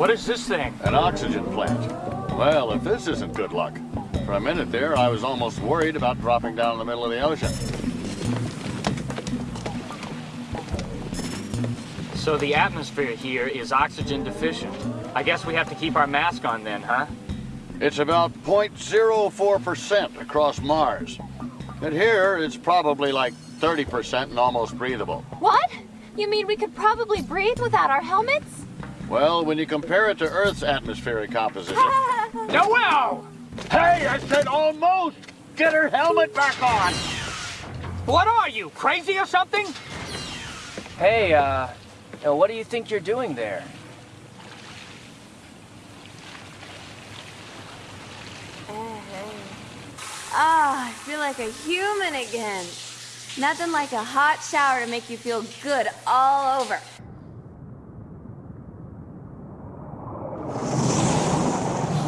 What is this thing? An oxygen plant. Well, if this isn't good luck. For a minute there, I was almost worried about dropping down in the middle of the ocean. So the atmosphere here is oxygen deficient. I guess we have to keep our mask on then, huh? It's about 0.04% across Mars. And here, it's probably like 30% and almost breathable. What? You mean we could probably breathe without our helmets? Well, when you compare it to Earth's atmospheric composition... Noel! Hey, I said almost! Get her helmet back on! What are you, crazy or something? Hey, uh, uh, what do you think you're doing there? Ah, I feel like a human again. Nothing like a hot shower to make you feel good all over.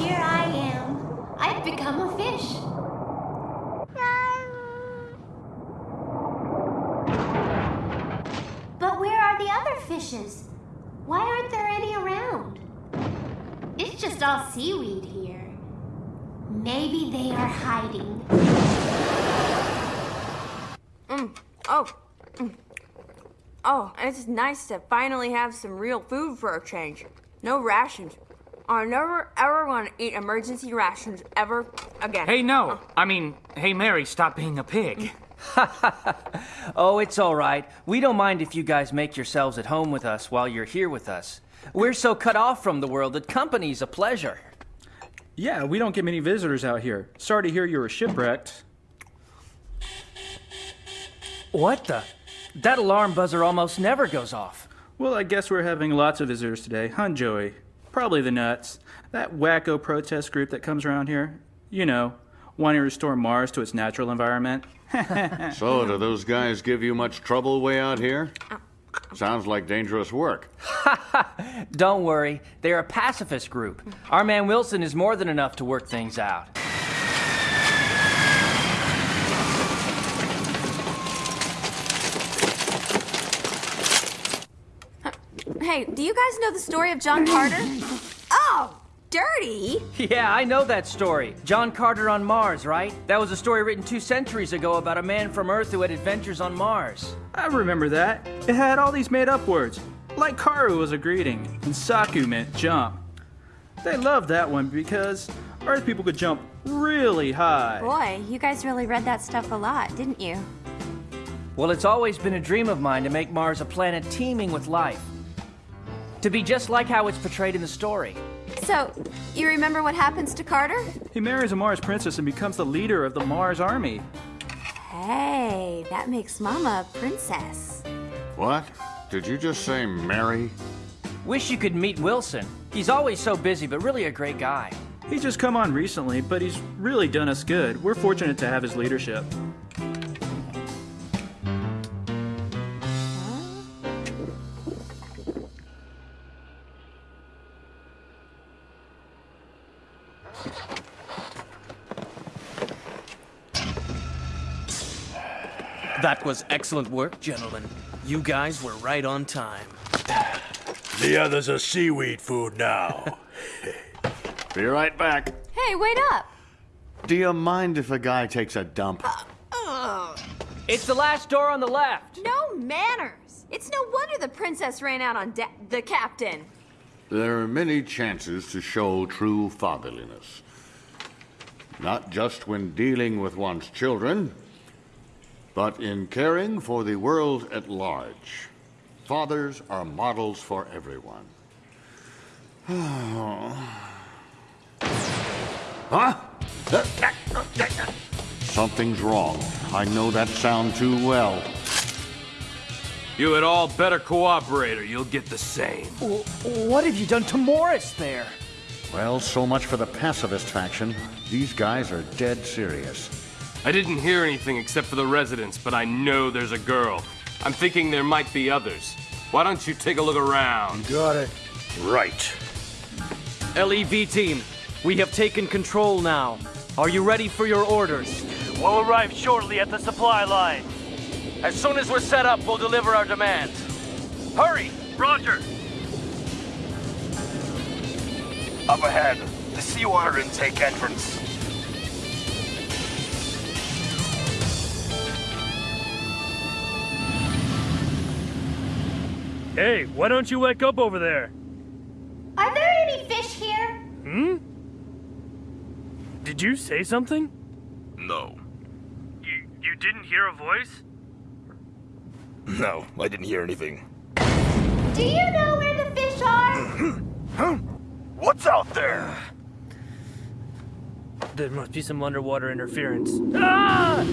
Here I am. I've become a fish. But where are the other fishes? Why aren't there any around? It's just all seaweed here. Maybe they are hiding. Mm. Oh. Mm. Oh, it's nice to finally have some real food for a change. No rations. I'm never ever want to eat emergency rations ever again. Hey, no. I mean, hey, Mary, stop being a pig. oh, it's all right. We don't mind if you guys make yourselves at home with us while you're here with us. We're so cut off from the world that company's a pleasure. Yeah, we don't get many visitors out here. Sorry to hear you were shipwrecked. What the? That alarm buzzer almost never goes off. Well, I guess we're having lots of visitors today, huh, Joey? Probably the nuts. That wacko protest group that comes around here. You know, wanting to restore Mars to its natural environment. so, do those guys give you much trouble way out here? Sounds like dangerous work. Don't worry, they're a pacifist group. Our man Wilson is more than enough to work things out. Hey, do you guys know the story of John Carter? Dirty! Yeah, I know that story. John Carter on Mars, right? That was a story written two centuries ago about a man from Earth who had adventures on Mars. I remember that. It had all these made up words. Like Karu was a greeting, and Saku meant jump. They loved that one because Earth people could jump really high. Boy, you guys really read that stuff a lot, didn't you? Well, it's always been a dream of mine to make Mars a planet teeming with life. To be just like how it's portrayed in the story. So, you remember what happens to Carter? He marries a Mars princess and becomes the leader of the Mars army. Hey, that makes Mama a princess. What? Did you just say Mary? Wish you could meet Wilson. He's always so busy, but really a great guy. He's just come on recently, but he's really done us good. We're fortunate to have his leadership. Was excellent work, gentlemen. You guys were right on time. The others are seaweed food now. Be right back. Hey, wait up! Do you mind if a guy takes a dump? Uh, it's the last door on the left. No manners. It's no wonder the princess ran out on the captain. There are many chances to show true fatherliness. Not just when dealing with one's children, but in caring for the world at large. Fathers are models for everyone. huh? Something's wrong. I know that sound too well. You had all better cooperate or you'll get the same. What have you done to Morris there? Well, so much for the pacifist faction. These guys are dead serious. I didn't hear anything except for the residents, but I know there's a girl. I'm thinking there might be others. Why don't you take a look around? You got it. Right. LEV team, we have taken control now. Are you ready for your orders? We'll arrive shortly at the supply line. As soon as we're set up, we'll deliver our demands. Hurry! Roger! Up ahead, the seawater intake entrance. Hey, why don't you wake up over there? Are there any fish here? Hmm? Did you say something? No. You you didn't hear a voice? No, I didn't hear anything. Do you know where the fish are? Huh? What's out there? There must be some underwater interference. Ah!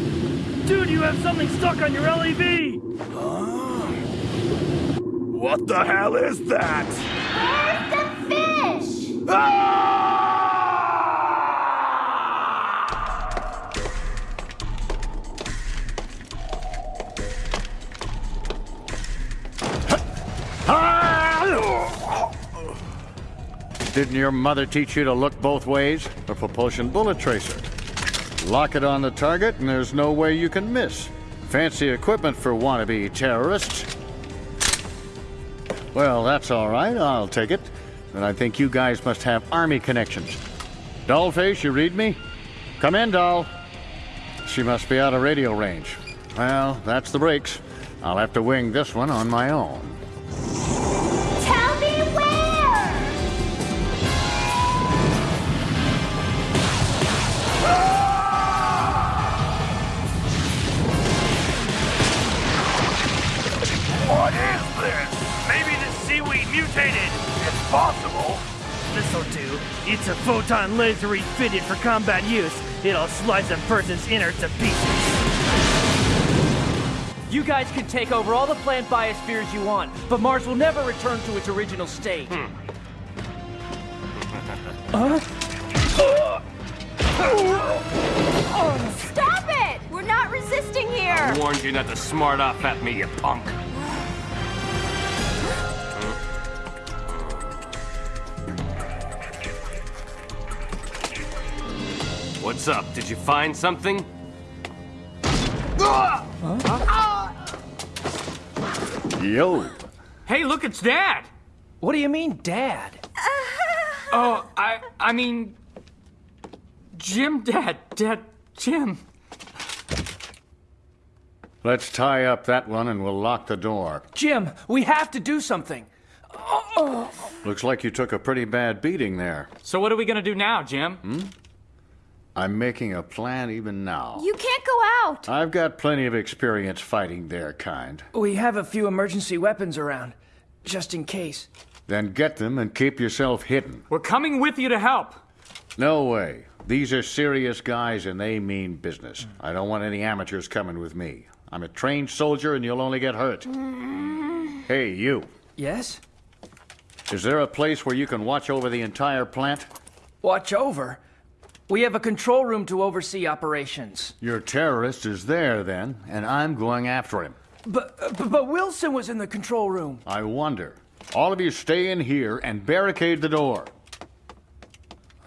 Dude, you have something stuck on your LEV! What the hell is that? Where's the fish? Ah! Didn't your mother teach you to look both ways? A propulsion bullet tracer. Lock it on the target, and there's no way you can miss. Fancy equipment for wannabe terrorists. Well, that's all right. I'll take it. But I think you guys must have army connections. Dollface, you read me? Come in, doll. She must be out of radio range. Well, that's the breaks. I'll have to wing this one on my own. Mutated! It's possible. This'll do. It's a photon laser refitted for combat use. It'll slice a person's inner to pieces. You guys can take over all the plant biospheres you want, but Mars will never return to its original state. Huh? Stop it! We're not resisting here! I warned you not to smart off at me, you punk. What's up? Did you find something? Yo. Hey, look, it's Dad! What do you mean, Dad? Oh, I I mean Jim Dad. Dad Jim. Let's tie up that one and we'll lock the door. Jim, we have to do something. Looks like you took a pretty bad beating there. So what are we gonna do now, Jim? Hmm? I'm making a plan even now. You can't go out! I've got plenty of experience fighting their kind. We have a few emergency weapons around, just in case. Then get them and keep yourself hidden. We're coming with you to help. No way. These are serious guys and they mean business. I don't want any amateurs coming with me. I'm a trained soldier and you'll only get hurt. Mm. Hey, you. Yes? Is there a place where you can watch over the entire plant? Watch over. We have a control room to oversee operations. Your terrorist is there then, and I'm going after him. But, but, but Wilson was in the control room. I wonder. All of you stay in here and barricade the door.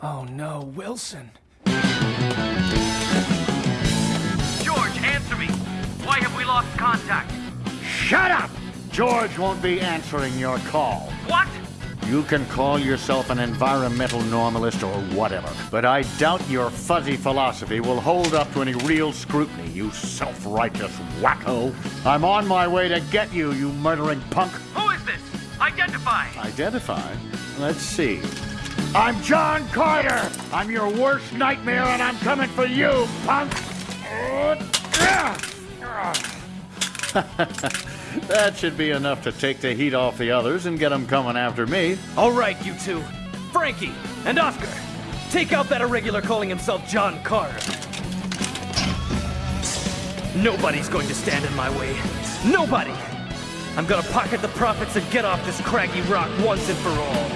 Oh no, Wilson. George, answer me. Why have we lost contact? Shut up! George won't be answering your call. What? You can call yourself an environmental normalist or whatever, but I doubt your fuzzy philosophy will hold up to any real scrutiny, you self righteous wacko. I'm on my way to get you, you murdering punk. Who is this? Identify. Identify? Let's see. I'm John Carter! I'm your worst nightmare, and I'm coming for you, punk! that should be enough to take the heat off the others and get them coming after me. All right, you two. Frankie and Oscar, take out that irregular calling himself John Carter. Nobody's going to stand in my way. Nobody! I'm gonna pocket the profits and get off this craggy rock once and for all.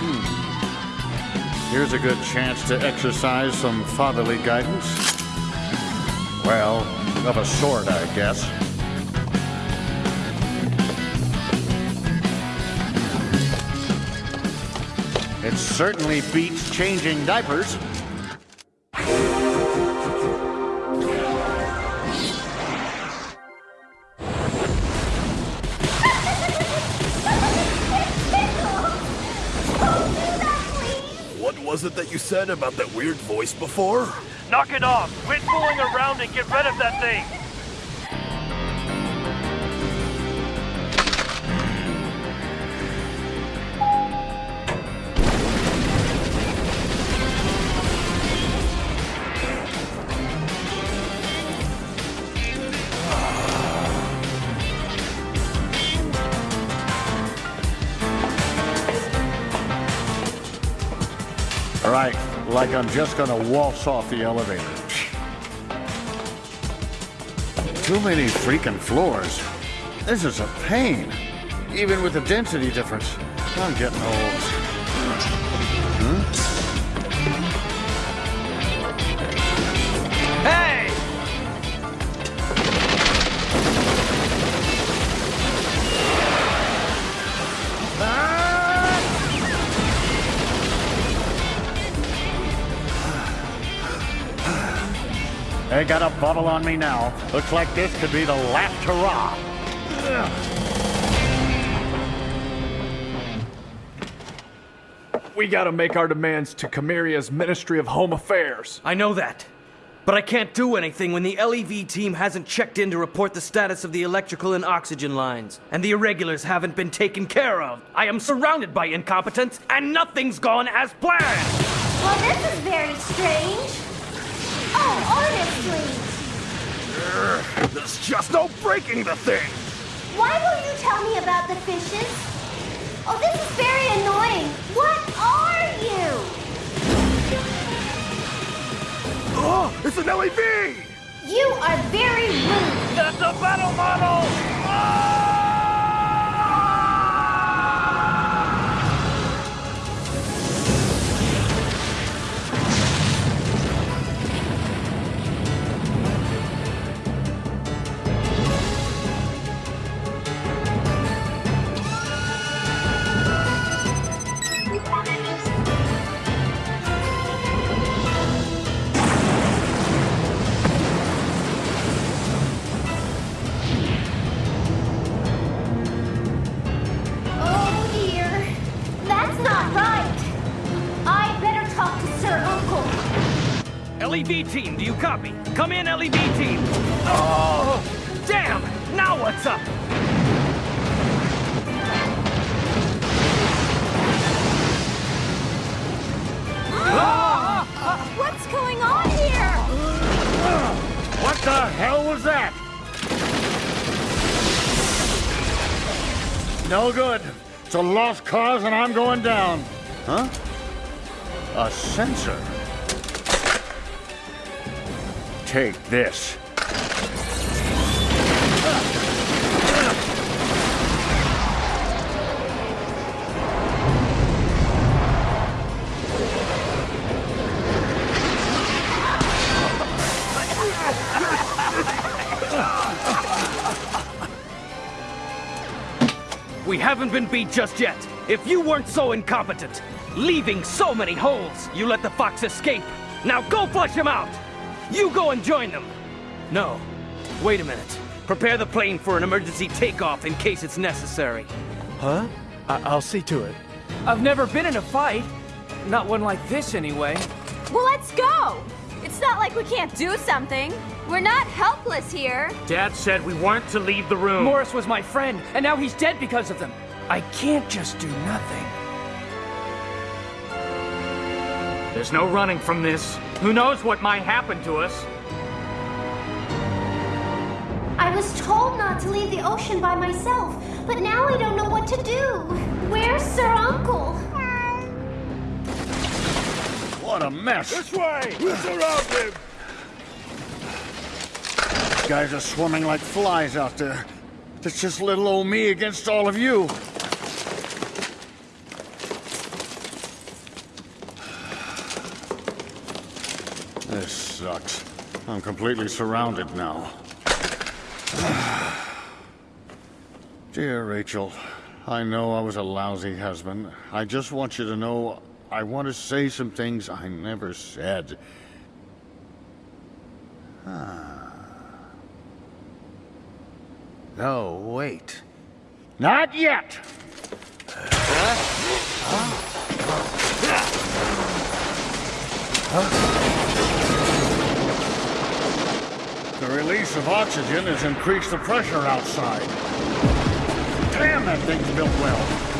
Hmm. Here's a good chance to exercise some fatherly guidance. Well, of a sort, I guess. It certainly beats changing diapers. Said about that weird voice before? Knock it off! Quit fooling around and get rid of that thing! Like I'm just gonna waltz off the elevator. Too many freaking floors. This is a pain. Even with the density difference. I'm getting old. They got a bubble on me now. Looks like this could be the last hurrah. We gotta make our demands to Camiria's Ministry of Home Affairs. I know that. But I can't do anything when the LEV team hasn't checked in to report the status of the electrical and oxygen lines, and the irregulars haven't been taken care of. I am surrounded by incompetence, and nothing's gone as planned! Well, this is very strange. Oh, honestly. There's just no breaking the thing. Why won't you tell me about the fishes? Oh, this is very annoying. What are you? Oh, it's an LEV! You are very rude. That's a battle model! Oh team, do you copy? Come in, LEV team! Oh! Damn! Now what's up? What's going on here? What the hell was that? No good. It's a lost cause and I'm going down. Huh? A sensor. Take this. We haven't been beat just yet. If you weren't so incompetent, leaving so many holes, you let the fox escape. Now go flush him out! You go and join them! No. Wait a minute. Prepare the plane for an emergency takeoff in case it's necessary. Huh? I- I'll see to it. I've never been in a fight. Not one like this, anyway. Well, let's go. It's not like we can't do something. We're not helpless here. Dad said we weren't to leave the room. Morris was my friend, and now he's dead because of them. I can't just do nothing. There's no running from this. Who knows what might happen to us? I was told not to leave the ocean by myself, but now I don't know what to do. Where's Sir Uncle? What a mess. This way! We'll surround him! Guys are swarming like flies out there. It's just little old me against all of you. This sucks. I'm completely surrounded now. Dear Rachel, I know I was a lousy husband. I just want you to know I want to say some things I never said. No, wait. Not yet! The release of oxygen has increased the pressure outside. Damn, that thing's built well.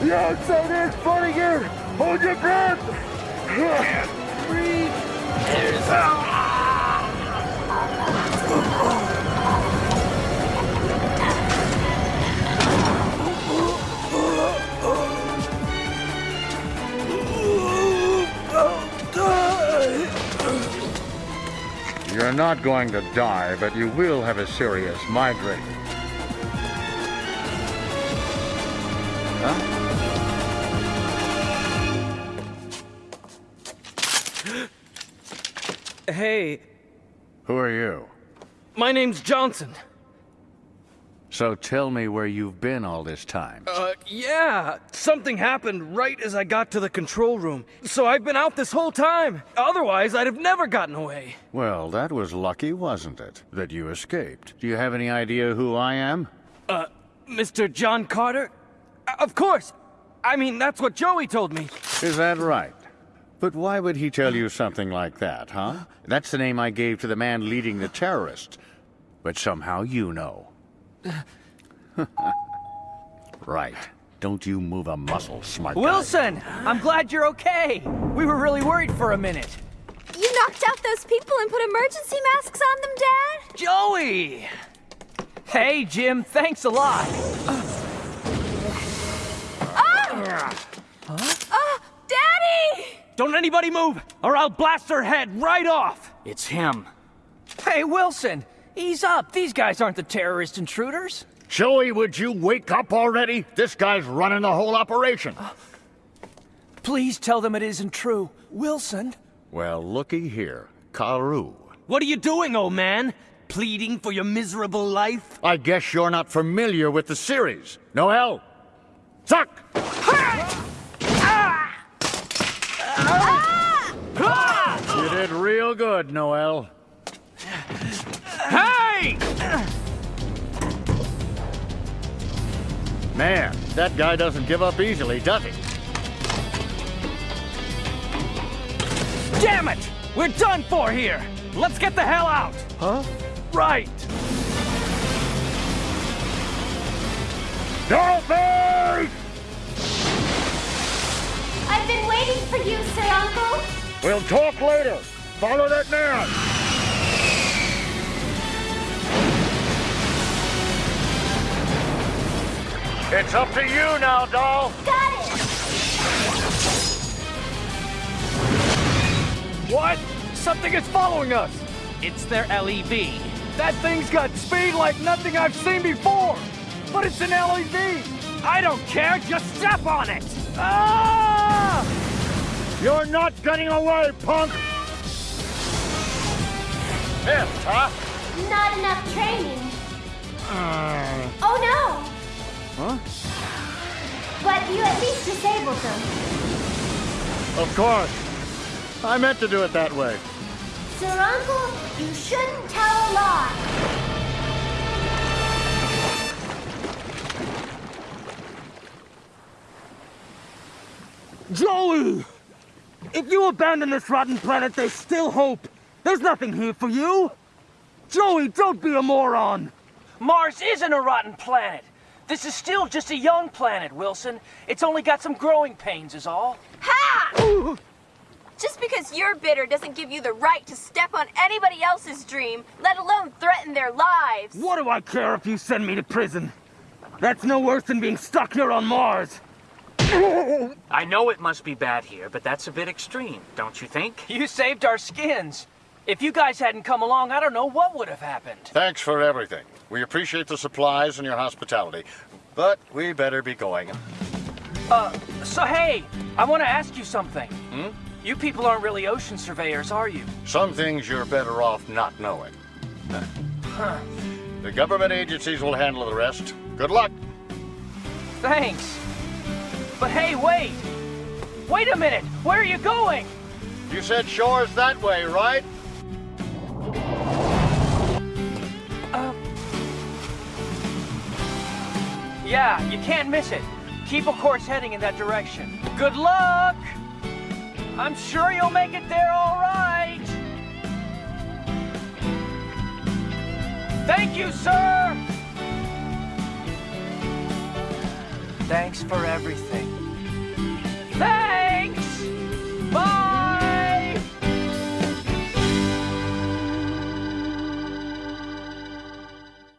The outside is funny here. Hold your breath. Breathe. You're not going to die, but you will have a serious migraine. Hey, Who are you? my name's Johnson. So tell me where you've been all this time. Uh, yeah, something happened right as I got to the control room. So I've been out this whole time. Otherwise, I'd have never gotten away. Well, that was lucky, wasn't it? That you escaped. Do you have any idea who I am? Uh, Mr. John Carter? Uh, Of course. I mean, that's what Joey told me. Is that right? But why would he tell you something like that, huh? That's the name I gave to the man leading the terrorists. But somehow you know. right. Don't you move a muscle, smart guy. Wilson, I'm glad you're okay. We were really worried for a minute. You knocked out those people and put emergency masks on them, Dad? Joey! Hey, Jim, thanks a lot. Ah! Ah, Daddy! Don't anybody move, or I'll blast her head right off. It's him. Hey, Wilson, ease up. These guys aren't the terrorist intruders. Joey, would you wake up already? This guy's running the whole operation. Uh, please tell them it isn't true. Wilson? Well, looky here. Karu. What are you doing, old man? Pleading for your miserable life? I guess you're not familiar with the series. Noel? Suck! You did real good, Noel. Hey! Man, that guy doesn't give up easily, does he? Damn it! We're done for here! Let's get the hell out! Huh? Right! Dolphin! I've been waiting for you, Sir Uncle. We'll talk later. Follow that man. It's up to you now, doll. Got it. What? Something is following us. It's their LEV. That thing's got speed like nothing I've seen before. But it's an LEV. I don't care, just step on it! Ah! You're not getting away, punk. Missed, huh? Not enough training. Uh. Oh no! Huh? But you at least disabled them. Of course. I meant to do it that way. Sir Uncle, you shouldn't tell a lie. Joey! If you abandon this rotten planet, there's still hope. There's nothing here for you. Joey, don't be a moron. Mars isn't a rotten planet. This is still just a young planet, Wilson. It's only got some growing pains, is all. Ha! Just because you're bitter doesn't give you the right to step on anybody else's dream, let alone threaten their lives. What do I care if you send me to prison? That's no worse than being stuck here on Mars. I know it must be bad here, but that's a bit extreme, don't you think? You saved our skins. If you guys hadn't come along, I don't know what would have happened. Thanks for everything. We appreciate the supplies and your hospitality. But we better be going. Uh, so hey, I want to ask you something. Hmm? You people aren't really ocean surveyors, are you? Some things you're better off not knowing. Huh. The government agencies will handle the rest. Good luck. Thanks. But hey, wait! Wait a minute! Where are you going? You said shore's that way, right? Yeah, you can't miss it. Keep a course heading in that direction. Good luck! I'm sure you'll make it there all right! Thank you, sir! Thanks for everything. Thanks! Bye!